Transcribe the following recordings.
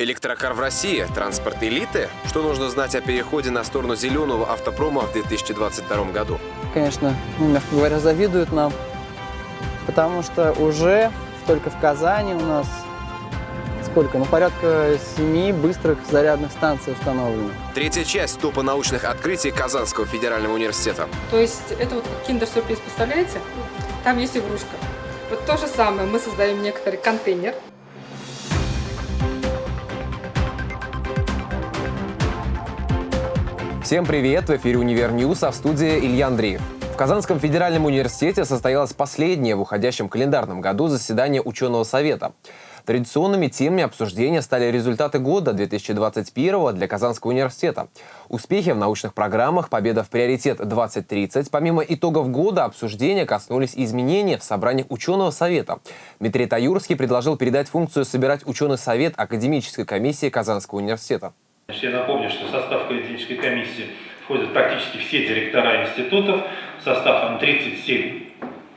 Электрокар в России – транспорт элиты? Что нужно знать о переходе на сторону зеленого автопрома в 2022 году? Конечно, ну, мягко говоря, завидуют нам, потому что уже только в Казани у нас сколько? Ну, порядка семи быстрых зарядных станций установлено. Третья часть топа научных открытий Казанского федерального университета. То есть это вот киндер-сюрприз, представляете? Там есть игрушка. Вот то же самое, мы создаем некоторый контейнер, Всем привет! В эфире «Univer News», а в студии Илья Андреев. В Казанском федеральном университете состоялось последнее в уходящем календарном году заседание ученого совета. Традиционными темами обсуждения стали результаты года 2021 для Казанского университета. Успехи в научных программах, победа в приоритет 2030. Помимо итогов года, обсуждения коснулись изменений в собраниях ученого совета. Дмитрий Таюрский предложил передать функцию собирать ученый совет академической комиссии Казанского университета. Значит, я напомню, что в состав критической комиссии входят практически все директора институтов, в состав 37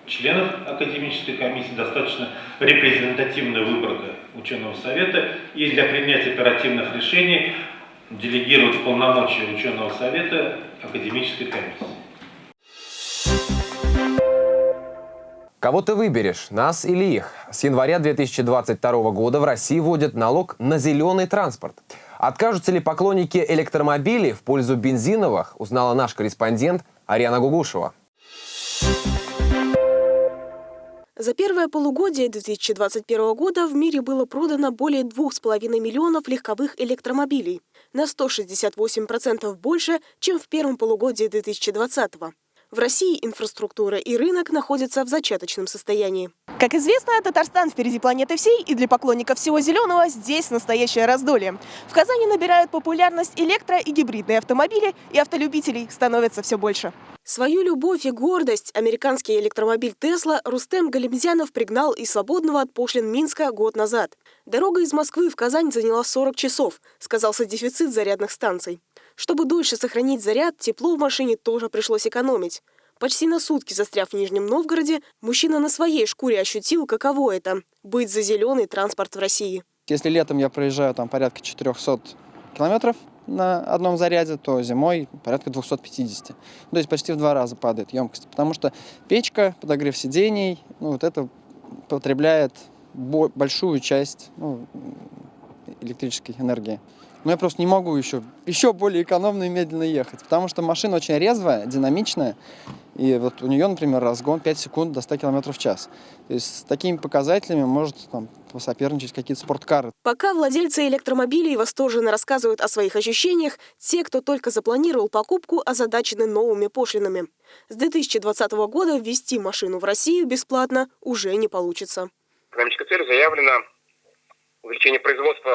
членов академической комиссии, достаточно репрезентативная выборка ученого совета, и для принятия оперативных решений делегировать полномочия ученого совета академической комиссии. Кого ты выберешь, нас или их? С января 2022 года в России вводят налог на зеленый транспорт. Откажутся ли поклонники электромобилей в пользу бензиновых, узнала наш корреспондент Ариана Гугушева. За первое полугодие 2021 года в мире было продано более 2,5 миллионов легковых электромобилей, на 168% больше, чем в первом полугодии 2020 года. В России инфраструктура и рынок находятся в зачаточном состоянии. Как известно, Татарстан впереди планеты всей, и для поклонников всего зеленого здесь настоящее раздолье. В Казани набирают популярность электро- и гибридные автомобили, и автолюбителей становится все больше. Свою любовь и гордость американский электромобиль Тесла Рустем Галимзянов пригнал из свободного от пошлин Минска год назад. Дорога из Москвы в Казань заняла 40 часов, сказался дефицит зарядных станций. Чтобы дольше сохранить заряд, тепло в машине тоже пришлось экономить. Почти на сутки застряв в Нижнем Новгороде, мужчина на своей шкуре ощутил, каково это – быть за зеленый транспорт в России. Если летом я проезжаю там порядка 400 километров на одном заряде, то зимой порядка 250. То есть почти в два раза падает емкость. Потому что печка, подогрев сидений, ну, вот это потребляет большую часть ну, электрической энергии. Но я просто не могу еще, еще более экономно и медленно ехать, потому что машина очень резвая, динамичная, и вот у нее, например, разгон 5 секунд до 100 км в час. То есть с такими показателями может там, посоперничать какие-то спорткары. Пока владельцы электромобилей восторженно рассказывают о своих ощущениях, те, кто только запланировал покупку, озадачены новыми пошлинами. С 2020 года ввести машину в Россию бесплатно уже не получится. Экономическая цель заявлена увеличение производства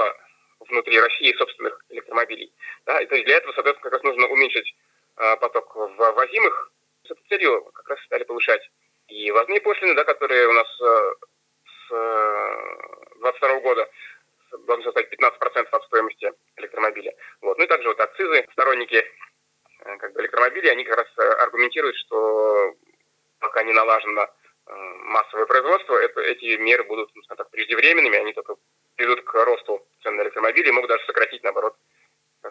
внутри России собственных электромобилей. Да, и для этого, соответственно, как раз нужно уменьшить э, поток ввозимых. С этой целью как раз стали повышать и ввозные пошлины, да, которые у нас э, с э, 22 года должны составить 15% от стоимости электромобиля. Вот. Ну и также вот акцизы. Сторонники э, как бы электромобилей, они как раз э, аргументируют, что пока не налажено э, массовое производство, это, эти меры будут, ну, так, преждевременными, они только приведут к росту и могут даже сократить, наоборот, э,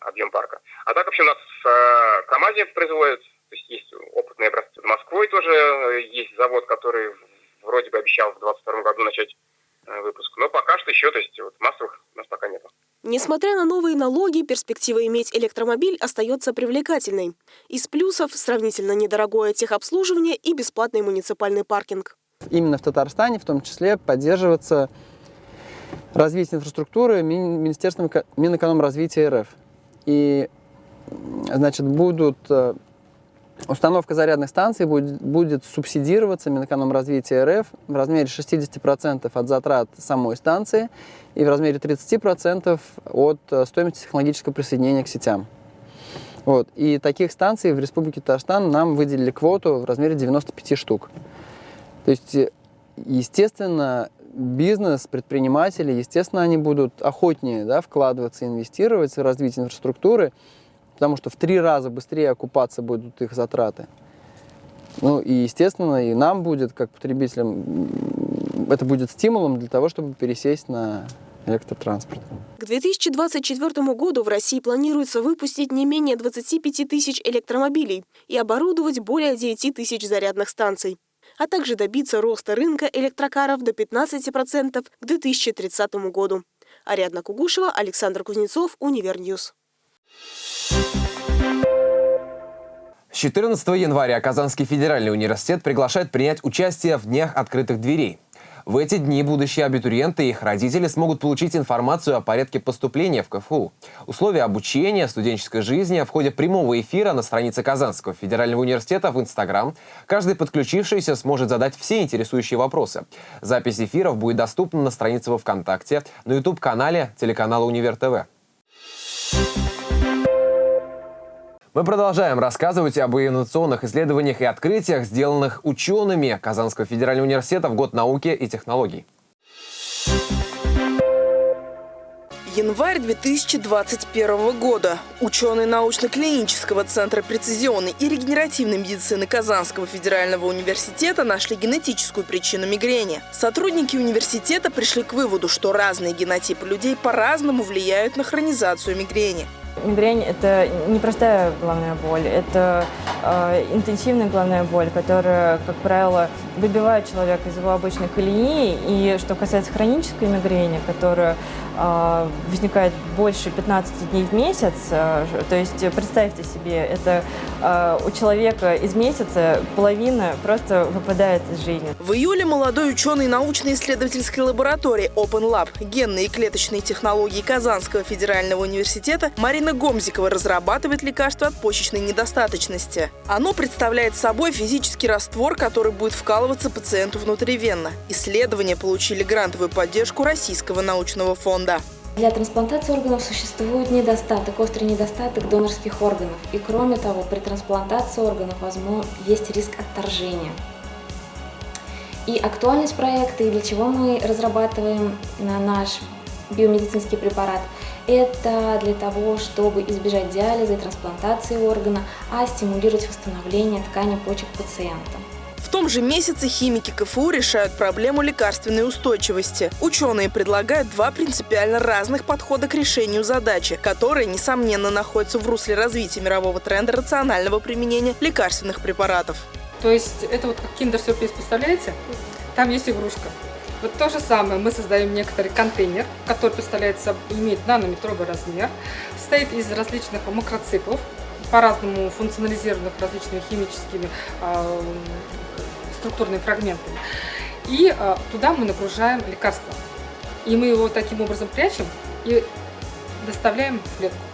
объем парка. А так вообще у нас в э, КАМАЗе производят, то есть есть опытные образцы. В Москвой тоже э, есть завод, который вроде бы обещал в 2022 году начать выпуск. Но пока что еще, то есть вот массовых у нас пока нет. Несмотря на новые налоги, перспектива иметь электромобиль остается привлекательной. Из плюсов сравнительно недорогое техобслуживание и бесплатный муниципальный паркинг. Именно в Татарстане в том числе поддерживаться развития инфраструктуры Министерством Минэкономразвития РФ. И, значит, будут э, Установка зарядных станций будет, будет субсидироваться Минэкономразвития РФ в размере 60% от затрат самой станции и в размере 30% от э, стоимости технологического присоединения к сетям. Вот. И таких станций в Республике Татарстан нам выделили квоту в размере 95 штук. То есть, э, естественно, бизнес, предприниматели, естественно, они будут охотнее да, вкладываться, инвестировать в развитие инфраструктуры, потому что в три раза быстрее окупаться будут их затраты. Ну и, естественно, и нам будет, как потребителям, это будет стимулом для того, чтобы пересесть на электротранспорт. К 2024 году в России планируется выпустить не менее 25 тысяч электромобилей и оборудовать более 9 тысяч зарядных станций, а также добиться роста рынка электрокаров до 15% к 2030 году. Ариадна Кугушева, Александр Кузнецов, Univer News. С 14 января Казанский федеральный университет приглашает принять участие в Днях открытых дверей. В эти дни будущие абитуриенты и их родители смогут получить информацию о порядке поступления в КФУ, условия обучения, студенческой жизни в ходе прямого эфира на странице Казанского федерального университета в Инстаграм. Каждый подключившийся сможет задать все интересующие вопросы. Запись эфиров будет доступна на странице во ВКонтакте, на YouTube-канале телеканала Универ ТВ. Мы продолжаем рассказывать об инновационных исследованиях и открытиях, сделанных учеными Казанского федерального университета в год науки и технологий. Январь 2021 года. Ученые научно-клинического центра прецизионной и регенеративной медицины Казанского федерального университета нашли генетическую причину мигрени. Сотрудники университета пришли к выводу, что разные генотипы людей по-разному влияют на хронизацию мигрени. Мигрень – это не простая головная боль, это э, интенсивная головная боль, которая, как правило, выбивает человека из его обычной колеи. И что касается хронической мигрени, которая возникает больше 15 дней в месяц, э, то есть представьте себе, это э, у человека из месяца половина просто выпадает из жизни. В июле молодой ученый научно-исследовательской лаборатории Open Lab генные и клеточные технологии Казанского федерального университета Марина Гомзикова разрабатывает лекарство от почечной недостаточности. Оно представляет собой физический раствор, который будет вкалываться пациенту внутривенно. Исследования получили грантовую поддержку Российского научного фонда. Для трансплантации органов существует недостаток, острый недостаток донорских органов. И кроме того, при трансплантации органов возможно, есть риск отторжения. И актуальность проекта, и для чего мы разрабатываем наш биомедицинский препарат – это для того, чтобы избежать диализа и трансплантации органа, а стимулировать восстановление ткани почек пациента. В том же месяце химики КФУ решают проблему лекарственной устойчивости. Ученые предлагают два принципиально разных подхода к решению задачи, которые, несомненно, находятся в русле развития мирового тренда рационального применения лекарственных препаратов. То есть это вот как киндер-сюрприз, представляете? Там есть игрушка. Вот то же самое, мы создаем некоторый контейнер, который представляет собой, имеет нанометровый размер, состоит из различных макроциклов, по-разному функционализированных различными химическими э, структурными фрагментами. И э, туда мы нагружаем лекарство. И мы его таким образом прячем и доставляем в клетку.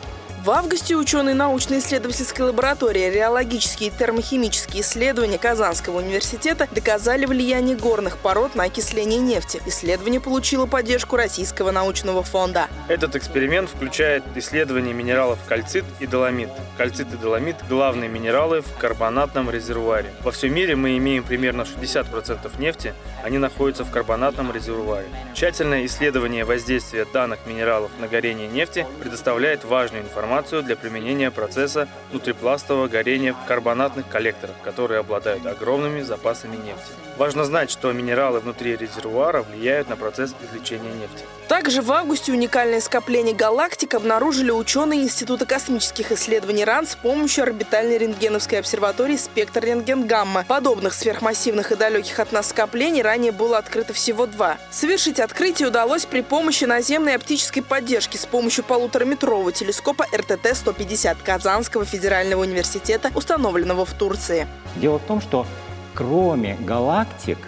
В августе ученые научно-исследовательской лаборатории реологические и термохимические исследования Казанского университета доказали влияние горных пород на окисление нефти. Исследование получило поддержку Российского научного фонда. Этот эксперимент включает исследование минералов кальцит и доломит. Кальцит и доломит – главные минералы в карбонатном резервуаре. Во всем мире мы имеем примерно 60% нефти, они находятся в карбонатном резервуаре. Тщательное исследование воздействия данных минералов на горение нефти предоставляет важную информацию информацию для применения процесса внутрипластового горения в карбонатных коллекторах, которые обладают огромными запасами нефти. Важно знать, что минералы внутри резервуара влияют на процесс извлечения нефти. Также в августе уникальное скопление галактик обнаружили ученые Института космических исследований РАН с помощью орбитальной рентгеновской обсерватории «Спектр рентген-гамма». Подобных сверхмассивных и далеких от нас скоплений ранее было открыто всего два. Совершить открытие удалось при помощи наземной оптической поддержки с помощью полутораметрового телескопа РТТ-150 Казанского федерального университета, установленного в Турции. Дело в том, что кроме галактик,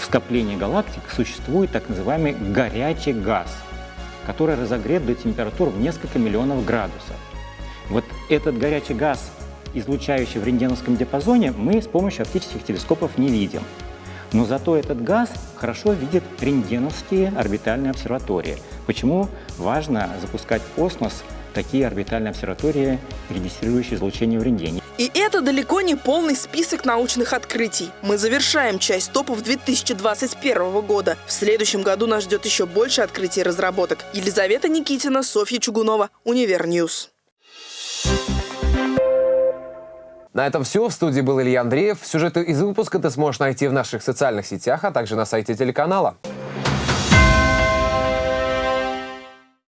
в скоплении галактик существует так называемый горячий газ, который разогрет до температур в несколько миллионов градусов. Вот этот горячий газ, излучающий в рентгеновском диапазоне, мы с помощью оптических телескопов не видим. Но зато этот газ хорошо видит рентгеновские орбитальные обсерватории. Почему важно запускать в космос такие орбитальные обсерватории, регистрирующие излучение в рентгене. И это далеко не полный список научных открытий. Мы завершаем часть топов 2021 года. В следующем году нас ждет еще больше открытий и разработок. Елизавета Никитина, Софья Чугунова, Univer News. На этом все. В студии был Илья Андреев. Сюжеты из выпуска ты сможешь найти в наших социальных сетях, а также на сайте телеканала.